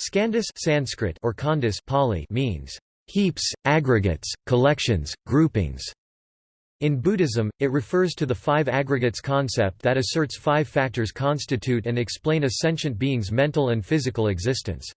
Skandhas Sanskrit or khandhas Pali means heaps, aggregates, collections, groupings. In Buddhism, it refers to the five aggregates concept that asserts five factors constitute and explain a sentient being's mental and physical existence.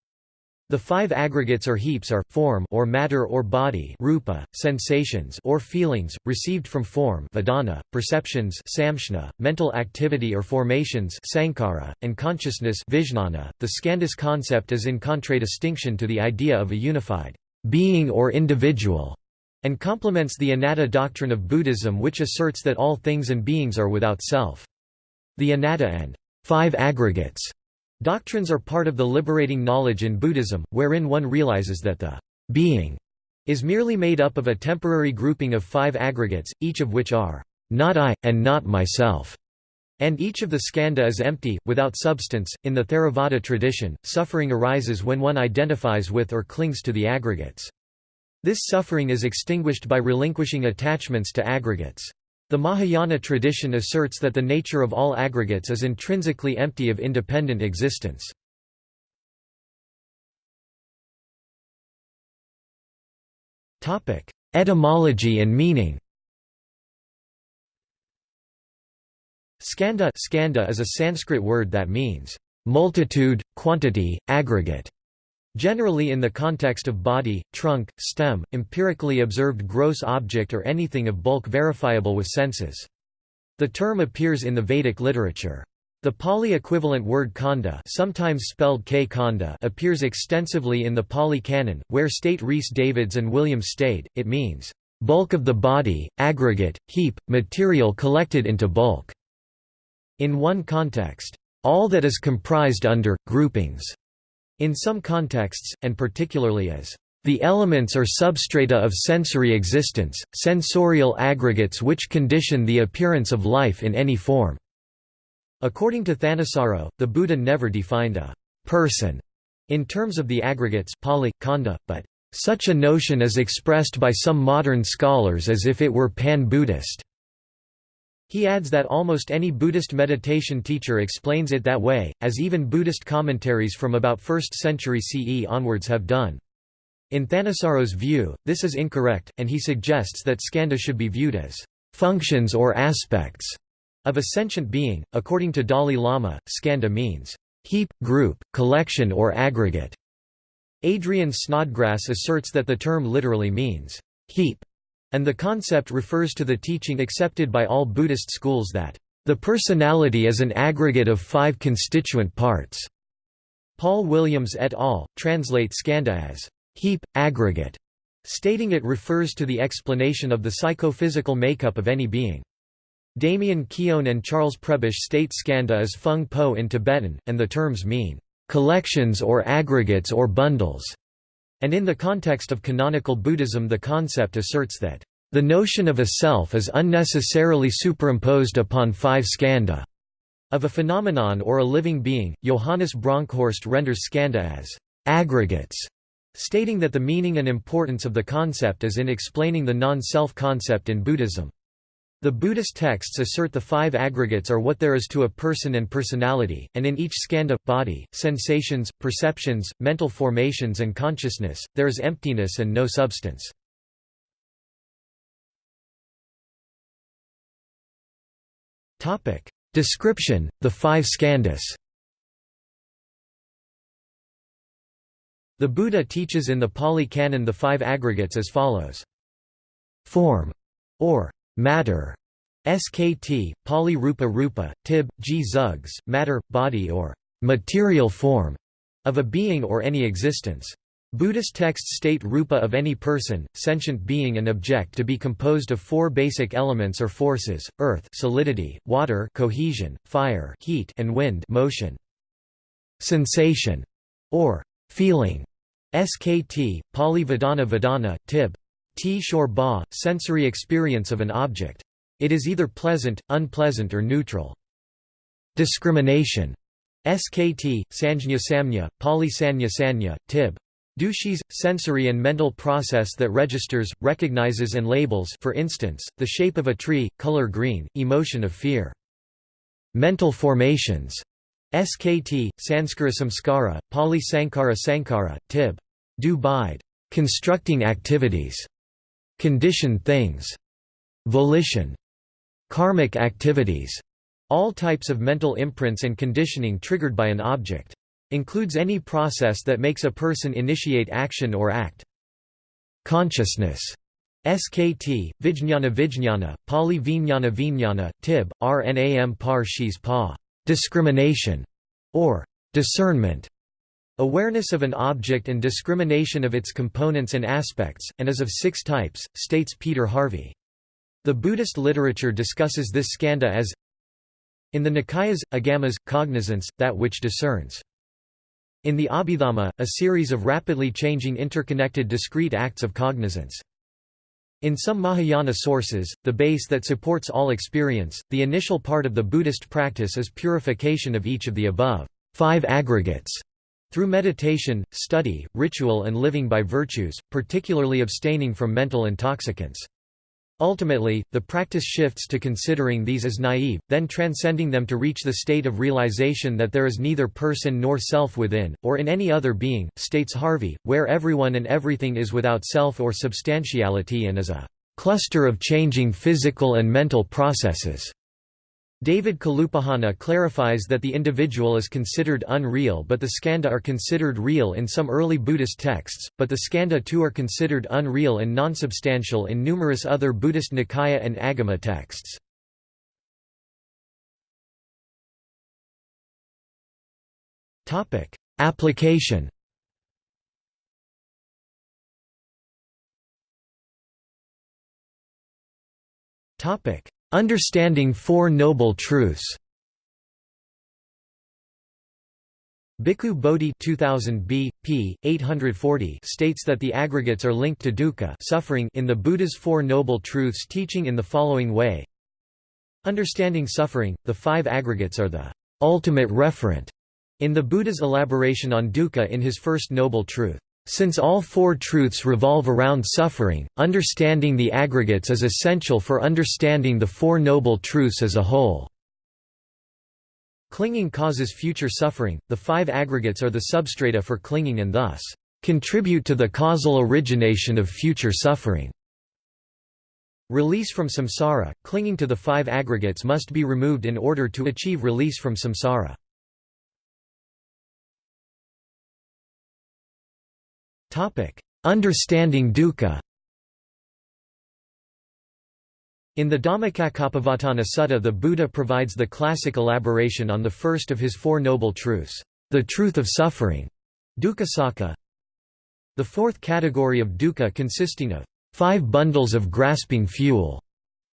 The five aggregates or heaps are form or matter or body, rupa, sensations or feelings received from form, vedana, perceptions, samshna, mental activity or formations, sankhara, and consciousness, vijnana. The skandhas concept is in contradistinction to the idea of a unified being or individual and complements the anatta doctrine of Buddhism which asserts that all things and beings are without self. The anatta and five aggregates Doctrines are part of the liberating knowledge in Buddhism, wherein one realizes that the being is merely made up of a temporary grouping of five aggregates, each of which are not I, and not myself. And each of the skandha is empty, without substance. In the Theravada tradition, suffering arises when one identifies with or clings to the aggregates. This suffering is extinguished by relinquishing attachments to aggregates. The Mahayana tradition asserts that the nature of all aggregates is intrinsically empty of independent existence. Etymology and meaning Skanda, skandha is a Sanskrit word that means multitude, quantity, aggregate. Generally in the context of body, trunk, stem, empirically observed gross object or anything of bulk verifiable with senses. The term appears in the Vedic literature. The Pali equivalent word khanda sometimes spelled K khanda appears extensively in the Pali Canon, where state Rhys Davids and William Stede, it means, "...bulk of the body, aggregate, heap, material collected into bulk." In one context, "...all that is comprised under, groupings." In some contexts, and particularly as the elements or substrata of sensory existence, sensorial aggregates which condition the appearance of life in any form." According to Thanissaro, the Buddha never defined a «person» in terms of the aggregates Pali, Khanda, but such a notion is expressed by some modern scholars as if it were pan-Buddhist. He adds that almost any Buddhist meditation teacher explains it that way, as even Buddhist commentaries from about 1st century CE onwards have done. In Thanissaro's view, this is incorrect, and he suggests that skandha should be viewed as functions or aspects of a sentient being. According to Dalai Lama, skandha means heap, group, collection or aggregate. Adrian Snodgrass asserts that the term literally means heap, and the concept refers to the teaching accepted by all Buddhist schools that, "...the personality is an aggregate of five constituent parts." Paul Williams et al. translate skandha as, "...heap, aggregate", stating it refers to the explanation of the psychophysical makeup of any being. Damien Keown and Charles Prebish state skandha as phung po in Tibetan, and the terms mean, "...collections or aggregates or bundles." And in the context of canonical Buddhism the concept asserts that, "...the notion of a self is unnecessarily superimposed upon five skandha." Of a phenomenon or a living being, Johannes Bronkhorst renders skandha as aggregates, stating that the meaning and importance of the concept is in explaining the non-self concept in Buddhism. The Buddhist texts assert the five aggregates are what there is to a person and personality, and in each skandha, body, sensations, perceptions, mental formations and consciousness, there is emptiness and no substance. Description, the five skandhas The Buddha teaches in the Pali Canon the five aggregates as follows. Form, or matter, skt, Pali Rupa Rupa, Tib, G Zugs, matter, body or material form of a being or any existence. Buddhist texts state rupa of any person, sentient being and object to be composed of four basic elements or forces, earth solidity, water cohesion, fire heat and wind motion. Sensation, or feeling, skt, Pali Vedana Vedana, Tib, T shor ba, sensory experience of an object. It is either pleasant, unpleasant or neutral. Discrimination. SKT, Sanjña Samnya, Pali Sanya Sanya, Tib. Dushis, sensory and mental process that registers, recognizes and labels for instance, the shape of a tree, color green, emotion of fear. Mental formations. SKT, Sanskara Samskara, Pali Sankara Sankara, Tib. Do. Constructing activities. Condition things. Volition. Karmic activities. All types of mental imprints and conditioning triggered by an object. Includes any process that makes a person initiate action or act. Consciousness. SKT, Vijñana Vijñana, Pali Vijnana Vijnana, Tib, Rnam par shis pa discrimination, or discernment, awareness of an object and discrimination of its components and aspects, and is of six types, states Peter Harvey. The Buddhist literature discusses this skandha as in the Nikayas, agamas, cognizance, that which discerns. In the Abhidhamma, a series of rapidly changing interconnected discrete acts of cognizance. In some Mahayana sources, the base that supports all experience, the initial part of the Buddhist practice is purification of each of the above five aggregates through meditation, study, ritual and living by virtues, particularly abstaining from mental intoxicants. Ultimately, the practice shifts to considering these as naive, then transcending them to reach the state of realization that there is neither person nor self within, or in any other being, states Harvey, where everyone and everything is without self or substantiality and is a cluster of changing physical and mental processes. David Kalupahana clarifies that the individual is considered unreal but the skandha are considered real in some early Buddhist texts, but the skandha too are considered unreal and non-substantial in numerous other Buddhist Nikaya and Agama texts. Application Topic: Understanding Four Noble Truths Bhikkhu Bodhi 2000 b. p. 840 states that the aggregates are linked to dukkha suffering in the Buddha's Four Noble Truths teaching in the following way Understanding suffering, the five aggregates are the ultimate referent in the Buddha's elaboration on dukkha in his first noble truth. Since all four truths revolve around suffering, understanding the aggregates is essential for understanding the Four Noble Truths as a whole. Clinging causes future suffering, the five aggregates are the substrata for clinging and thus, contribute to the causal origination of future suffering. Release from samsara, clinging to the five aggregates must be removed in order to achieve release from samsara. Understanding dukkha. In the Dhammacakkappavattana Sutta the Buddha provides the classic elaboration on the first of his Four Noble Truths, the truth of suffering, dukkha The fourth category of dukkha consisting of five bundles of grasping fuel,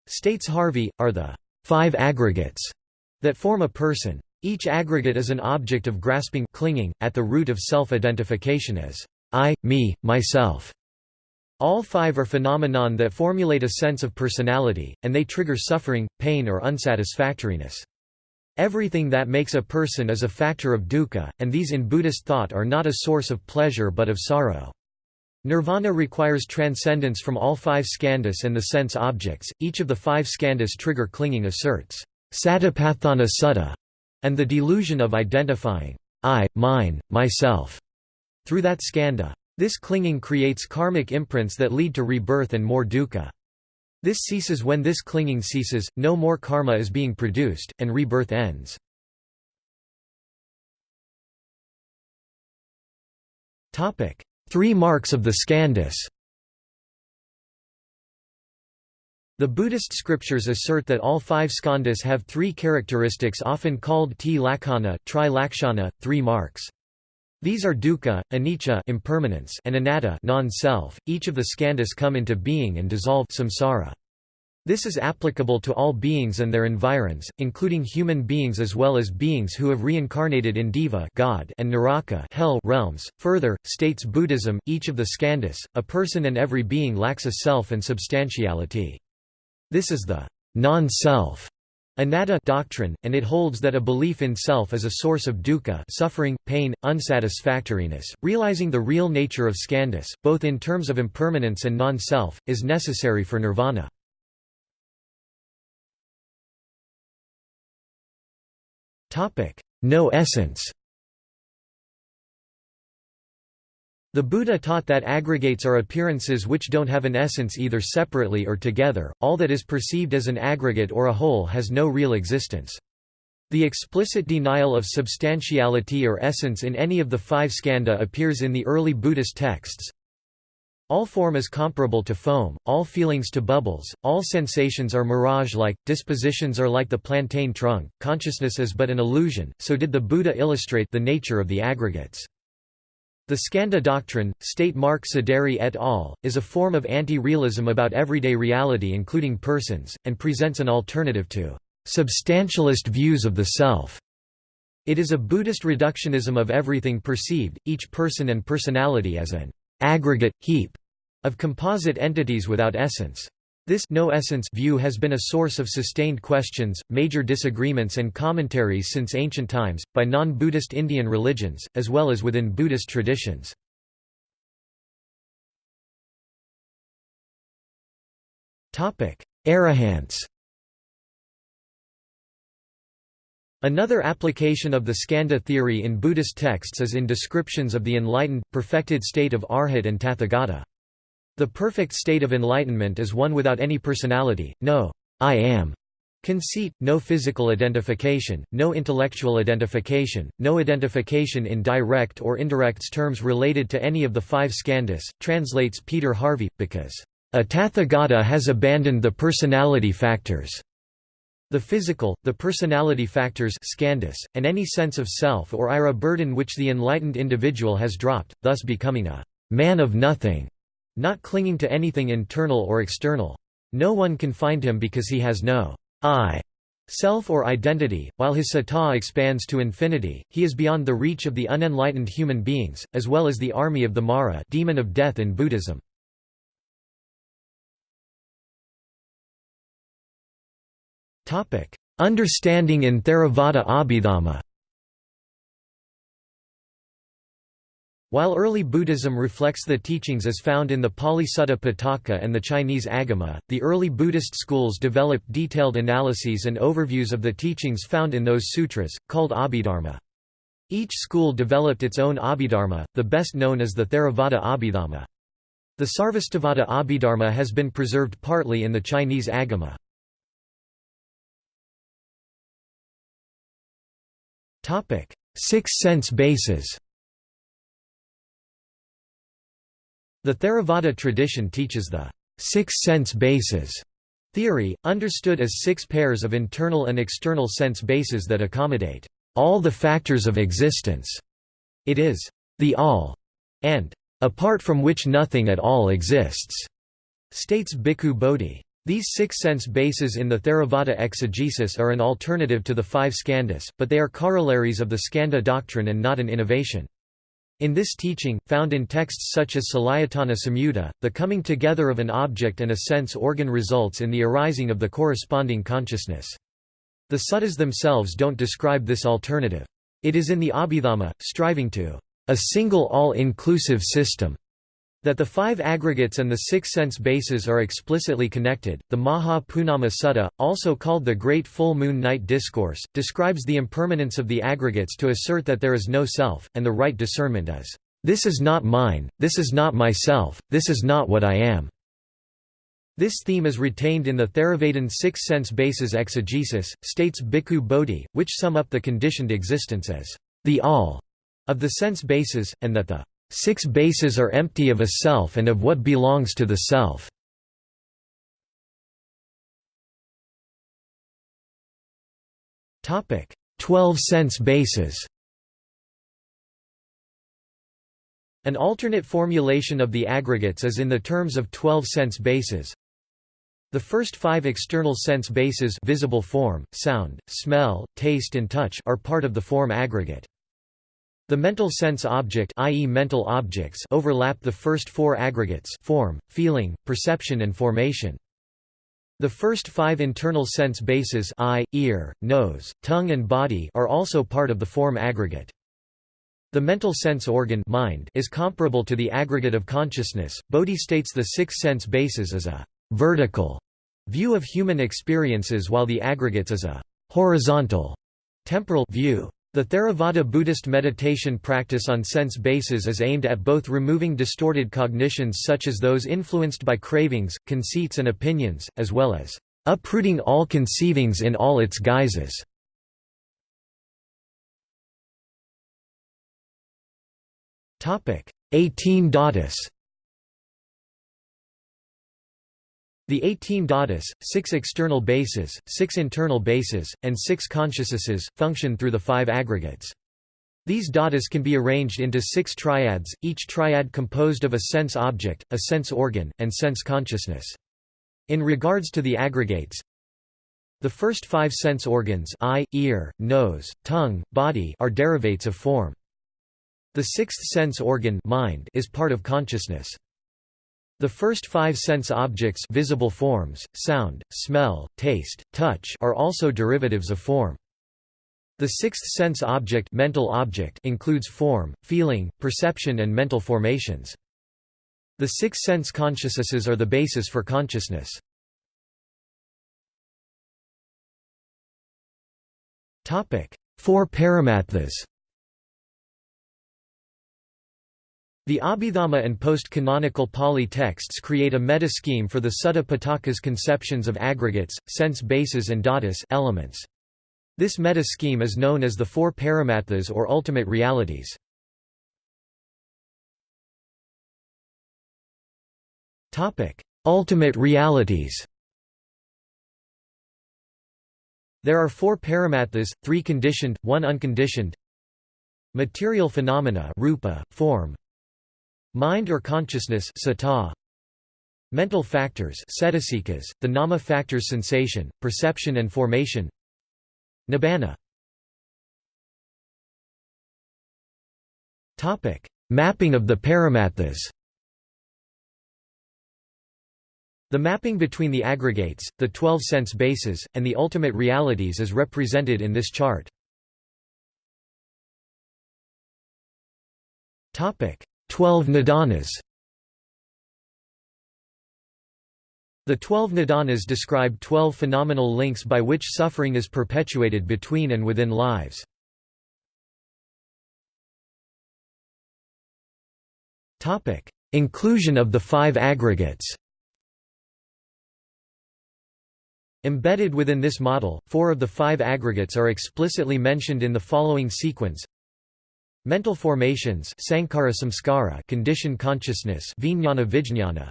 states Harvey, are the five aggregates that form a person. Each aggregate is an object of grasping clinging, at the root of self-identification as I, me, myself. All five are phenomenon that formulate a sense of personality, and they trigger suffering, pain or unsatisfactoriness. Everything that makes a person is a factor of dukkha, and these in Buddhist thought are not a source of pleasure but of sorrow. Nirvana requires transcendence from all five skandhas and the sense objects. Each of the five skandhas trigger clinging asserts satipatthana sutta, and the delusion of identifying I, mine, myself through that skandha. This clinging creates karmic imprints that lead to rebirth and more dukkha. This ceases when this clinging ceases, no more karma is being produced, and rebirth ends. Three marks of the skandhas The Buddhist scriptures assert that all five skandhas have three characteristics often called ti lakkhana, tri lakshana, three marks. These are dukkha, anicca impermanence and anatta non-self. Each of the skandhas come into being and dissolve samsara. This is applicable to all beings and their environs, including human beings as well as beings who have reincarnated in Deva God and Naraka hell realms. Further, states Buddhism, each of the skandhas, a person and every being lacks a self and substantiality. This is the non-self Anatta doctrine, and it holds that a belief in self is a source of dukkha suffering, pain, unsatisfactoriness. Realizing the real nature of skandhas, both in terms of impermanence and non-self, is necessary for nirvana. no essence. The Buddha taught that aggregates are appearances which don't have an essence either separately or together, all that is perceived as an aggregate or a whole has no real existence. The explicit denial of substantiality or essence in any of the five skandha appears in the early Buddhist texts. All form is comparable to foam, all feelings to bubbles, all sensations are mirage-like, dispositions are like the plantain trunk, consciousness is but an illusion, so did the Buddha illustrate the nature of the aggregates. The Skandha doctrine, state Mark Siderits et al., is a form of anti-realism about everyday reality including persons, and presents an alternative to substantialist views of the self. It is a Buddhist reductionism of everything perceived, each person and personality as an aggregate, heap of composite entities without essence. This no essence view has been a source of sustained questions, major disagreements and commentaries since ancient times, by non-Buddhist Indian religions, as well as within Buddhist traditions. Arahants Another application of the skandha theory in Buddhist texts is in descriptions of the enlightened, perfected state of Arhat and Tathagata. The perfect state of enlightenment is one without any personality, no I am conceit, no physical identification, no intellectual identification, no identification in direct or indirect terms related to any of the five skandhas, translates Peter Harvey, because a Tathagata has abandoned the personality factors. The physical, the personality factors skandhas, and any sense of self or ira burden which the enlightened individual has dropped, thus becoming a man of nothing. Not clinging to anything internal or external. No one can find him because he has no I self or identity, while his sattva expands to infinity, he is beyond the reach of the unenlightened human beings, as well as the army of the Mara demon of death in Buddhism. Understanding in Theravada Abhidhamma While early Buddhism reflects the teachings as found in the Pali Sutta Pitaka and the Chinese Agama, the early Buddhist schools developed detailed analyses and overviews of the teachings found in those sutras, called Abhidharma. Each school developed its own Abhidharma, the best known as the Theravada Abhidharma. The Sarvastivada Abhidharma has been preserved partly in the Chinese Agama. Six sense bases The Theravada tradition teaches the six sense bases theory, understood as six pairs of internal and external sense bases that accommodate all the factors of existence. It is the all and apart from which nothing at all exists, states Bhikkhu Bodhi. These six sense bases in the Theravada exegesis are an alternative to the five skandhas, but they are corollaries of the skandha doctrine and not an innovation. In this teaching, found in texts such as Salayatana Samyutta, the coming together of an object and a sense organ results in the arising of the corresponding consciousness. The suttas themselves don't describe this alternative. It is in the Abhidhamma, striving to a single all-inclusive system that the five aggregates and the six sense bases are explicitly connected. The Maha Punnama Sutta, also called the Great Full Moon Night Discourse, describes the impermanence of the aggregates to assert that there is no self, and the right discernment is, This is not mine, this is not myself, this is not what I am. This theme is retained in the Theravadan six sense bases exegesis, states Bhikkhu Bodhi, which sum up the conditioned existence as the all of the sense bases, and that the Six bases are empty of a self and of what belongs to the self. Topic: Twelve sense bases An alternate formulation of the aggregates is in the terms of twelve sense bases. The first five external sense bases visible form, sound, smell, taste and touch are part of the form aggregate. The mental sense object i.e. mental objects overlap the first four aggregates form, feeling, perception and formation. The first five internal sense bases eye, ear, nose, tongue and body are also part of the form aggregate. The mental sense organ mind is comparable to the aggregate of consciousness. Bodhi states the six sense bases as a vertical view of human experiences while the aggregates as a horizontal temporal view. The Theravada Buddhist meditation practice on sense bases is aimed at both removing distorted cognitions such as those influenced by cravings, conceits and opinions, as well as uprooting all conceivings in all its guises. Topic: 18 Dhatus. The 18 dhatus, six external bases, six internal bases, and six consciousnesses, function through the five aggregates. These dhatus can be arranged into six triads, each triad composed of a sense object, a sense organ, and sense consciousness. In regards to the aggregates, the first five sense organs eye, ear, nose, tongue, body are derivates of form. The sixth sense organ mind is part of consciousness. The first five sense objects visible forms, sound, smell, taste, touch are also derivatives of form. The sixth sense object, mental object includes form, feeling, perception and mental formations. The six sense consciousnesses are the basis for consciousness. Four paramatthas The Abhidhamma and post-canonical Pali texts create a meta-scheme for the Sutta Pitaka's conceptions of aggregates, sense bases and dhatus elements. This meta-scheme is known as the Four Paramatthas or Ultimate Realities. Ultimate realities There are four paramatthas, three conditioned, one unconditioned Material phenomena rupa, form, Mind or consciousness sata. Mental factors the nama factors sensation, perception and formation. Nibbana. Mapping of the paramatthas The mapping between the aggregates, the twelve sense bases, and the ultimate realities is represented in this chart. Twelve Nidanas The twelve nidanas describe twelve phenomenal links by which suffering is perpetuated between and within lives. Inclusion of the five aggregates. Embedded within this model, four of the five aggregates are explicitly mentioned in the following sequence Mental formations sankhara samskara condition consciousness vijnana vijnana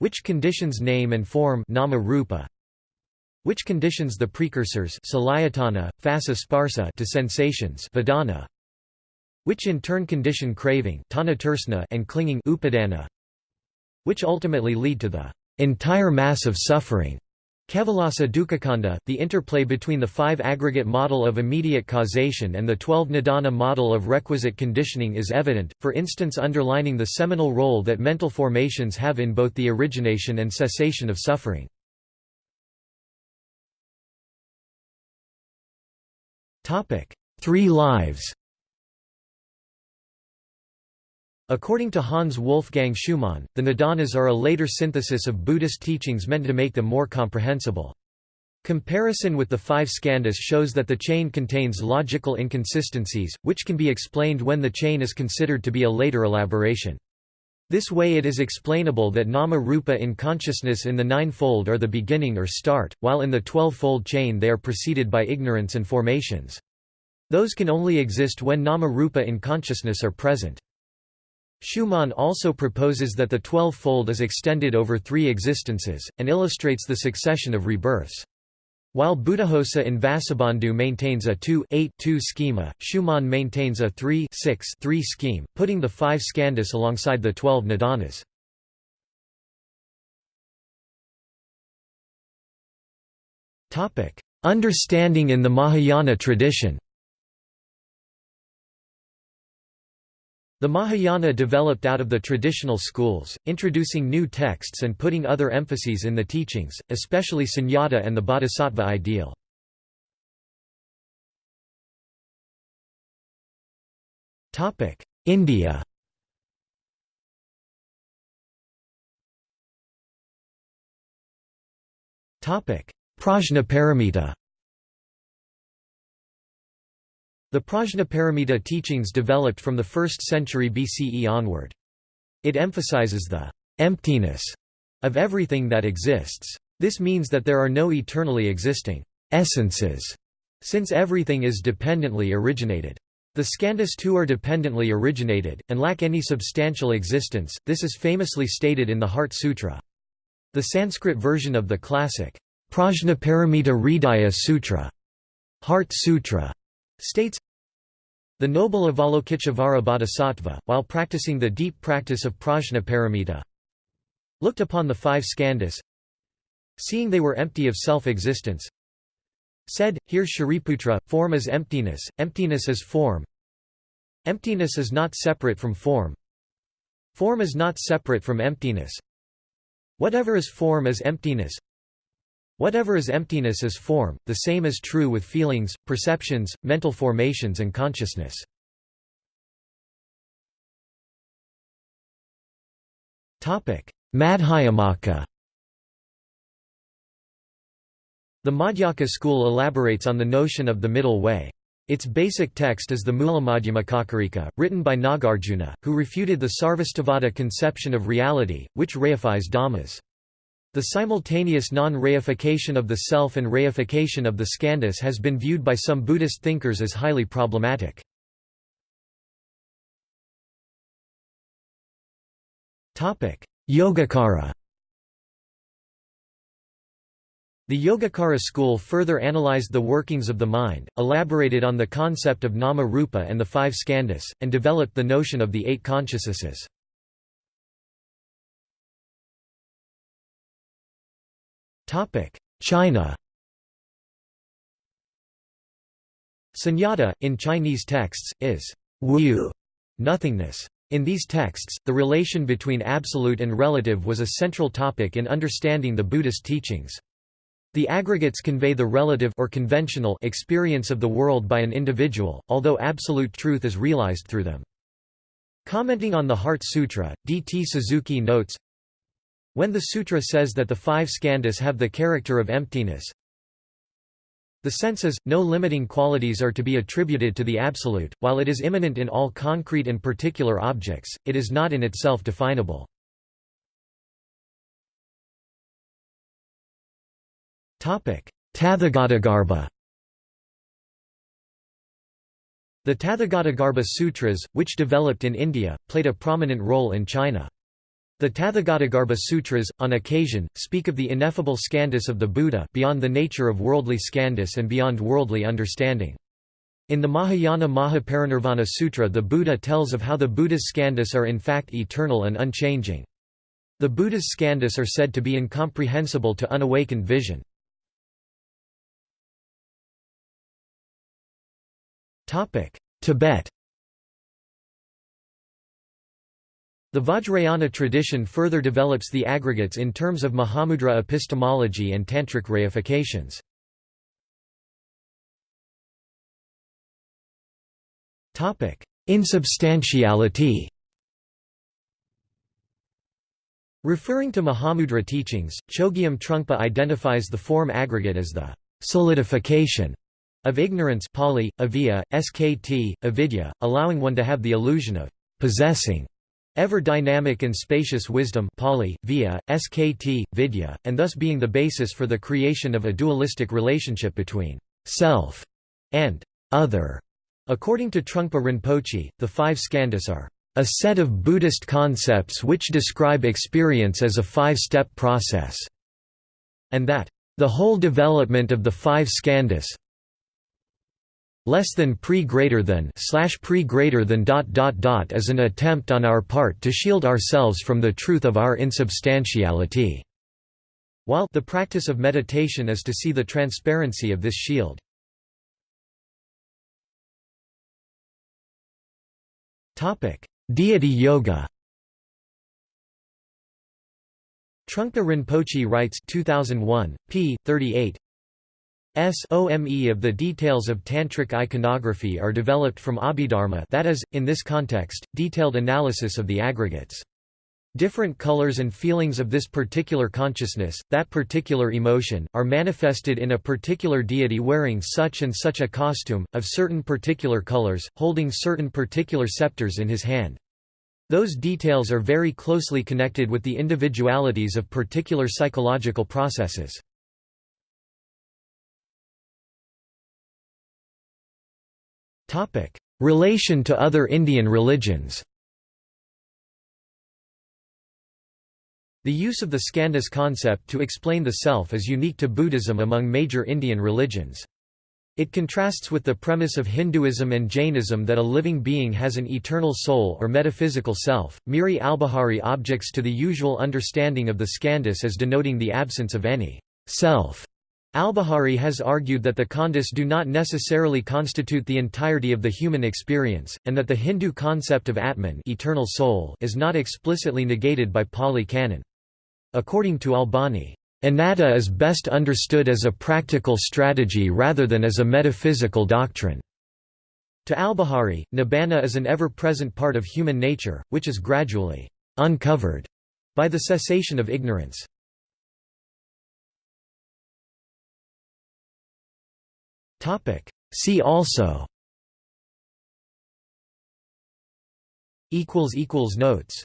which conditions name and form nama rupa which conditions the precursors salayatana phassa sparsa to sensations vedana which in turn condition craving and clinging upadana which ultimately lead to the entire mass of suffering Kevalasa Dukkhakhanda, the interplay between the five aggregate model of immediate causation and the twelve nidana model of requisite conditioning is evident, for instance underlining the seminal role that mental formations have in both the origination and cessation of suffering. Three lives According to Hans Wolfgang Schumann, the Nidanas are a later synthesis of Buddhist teachings meant to make them more comprehensible. Comparison with the five skandhas shows that the chain contains logical inconsistencies, which can be explained when the chain is considered to be a later elaboration. This way it is explainable that nama rupa in consciousness in the nine-fold are the beginning or start, while in the twelve-fold chain they are preceded by ignorance and formations. Those can only exist when nama rupa in consciousness are present. Schumann also proposes that the twelve-fold is extended over three existences, and illustrates the succession of rebirths. While Buddhaghosa in Vasubandhu maintains a 2-8-2 schema, Schumann maintains a 3-6-3 scheme, putting the five skandhas alongside the twelve nidanas. Understanding in the Mahayana tradition The Mahayana developed out of the traditional schools, introducing new texts and putting other emphases in the teachings, especially sunyata and the bodhisattva ideal. India Prajnaparamita The Prajnaparamita teachings developed from the 1st century BCE onward. It emphasizes the emptiness of everything that exists. This means that there are no eternally existing essences, since everything is dependently originated. The skandhas too are dependently originated, and lack any substantial existence, this is famously stated in the Heart Sutra. The Sanskrit version of the classic Prajnaparamita Hridaya Sutra, Heart Sutra states, the noble Avalokiteshvara Bodhisattva, while practicing the deep practice of prajnaparamita, looked upon the five skandhas, seeing they were empty of self-existence, said, Here Shariputra, form is emptiness, emptiness is form. Emptiness is not separate from form. Form is not separate from emptiness. Whatever is form is emptiness. Whatever is emptiness is form, the same is true with feelings, perceptions, mental formations and consciousness. Madhyamaka The Madhyamaka school elaborates on the notion of the middle way. Its basic text is the Mulamadhyamakakarika, written by Nagarjuna, who refuted the Sarvastivada conception of reality, which reifies dhammas. The simultaneous non-reification of the self and reification of the skandhas has been viewed by some Buddhist thinkers as highly problematic. Yogacara The Yogacara school further analyzed the workings of the mind, elaborated on the concept of nama-rupa and the five skandhas, and developed the notion of the eight consciousnesses. China Sunyata, in Chinese texts, is wu nothingness. In these texts, the relation between absolute and relative was a central topic in understanding the Buddhist teachings. The aggregates convey the relative or conventional experience of the world by an individual, although absolute truth is realized through them. Commenting on the Heart Sutra, D. T. Suzuki notes, when the sutra says that the five skandhas have the character of emptiness, the senses, no limiting qualities are to be attributed to the Absolute, while it is immanent in all concrete and particular objects, it is not in itself definable. Tathagatagarbha The Tathagatagarbha Sutras, which developed in India, played a prominent role in China. The Tathagatagarbha Sutras, on occasion, speak of the ineffable skandhas of the Buddha beyond the nature of worldly skandhas and beyond worldly understanding. In the Mahayana Mahaparinirvana Sutra the Buddha tells of how the Buddha's skandhas are in fact eternal and unchanging. The Buddha's skandhas are said to be incomprehensible to unawakened vision. Tibet The Vajrayana tradition further develops the aggregates in terms of Mahamudra epistemology and Tantric reifications. Insubstantiality Referring to Mahamudra teachings, Chogyam Trungpa identifies the form aggregate as the solidification of ignorance Pali, avijja, skt, avidya, allowing one to have the illusion of possessing Ever dynamic and spacious wisdom Pali, via, skt, vidya, and thus being the basis for the creation of a dualistic relationship between self and other. According to Trungpa Rinpoche, the five skandhas are a set of Buddhist concepts which describe experience as a five-step process, and that the whole development of the five skandhas less than pre greater than slash pre greater than dot dot dot is an attempt on our part to shield ourselves from the truth of our insubstantiality. While the practice of meditation is to see the transparency of this shield. Topic deity yoga. Trungpa Rinpoche writes 2001 p 38 SOME of the details of Tantric iconography are developed from Abhidharma that is, in this context, detailed analysis of the aggregates. Different colors and feelings of this particular consciousness, that particular emotion, are manifested in a particular deity wearing such and such a costume, of certain particular colors, holding certain particular scepters in his hand. Those details are very closely connected with the individualities of particular psychological processes. Relation to other Indian religions The use of the skandhas concept to explain the self is unique to Buddhism among major Indian religions. It contrasts with the premise of Hinduism and Jainism that a living being has an eternal soul or metaphysical self. Miri Albahari objects to the usual understanding of the skandhas as denoting the absence of any self. Albahari has argued that the khandhas do not necessarily constitute the entirety of the human experience, and that the Hindu concept of Atman eternal soul is not explicitly negated by Pali Canon. According to Albahari, Anatta is best understood as a practical strategy rather than as a metaphysical doctrine. To Albahari, nibbana is an ever-present part of human nature, which is gradually uncovered by the cessation of ignorance. See also. Notes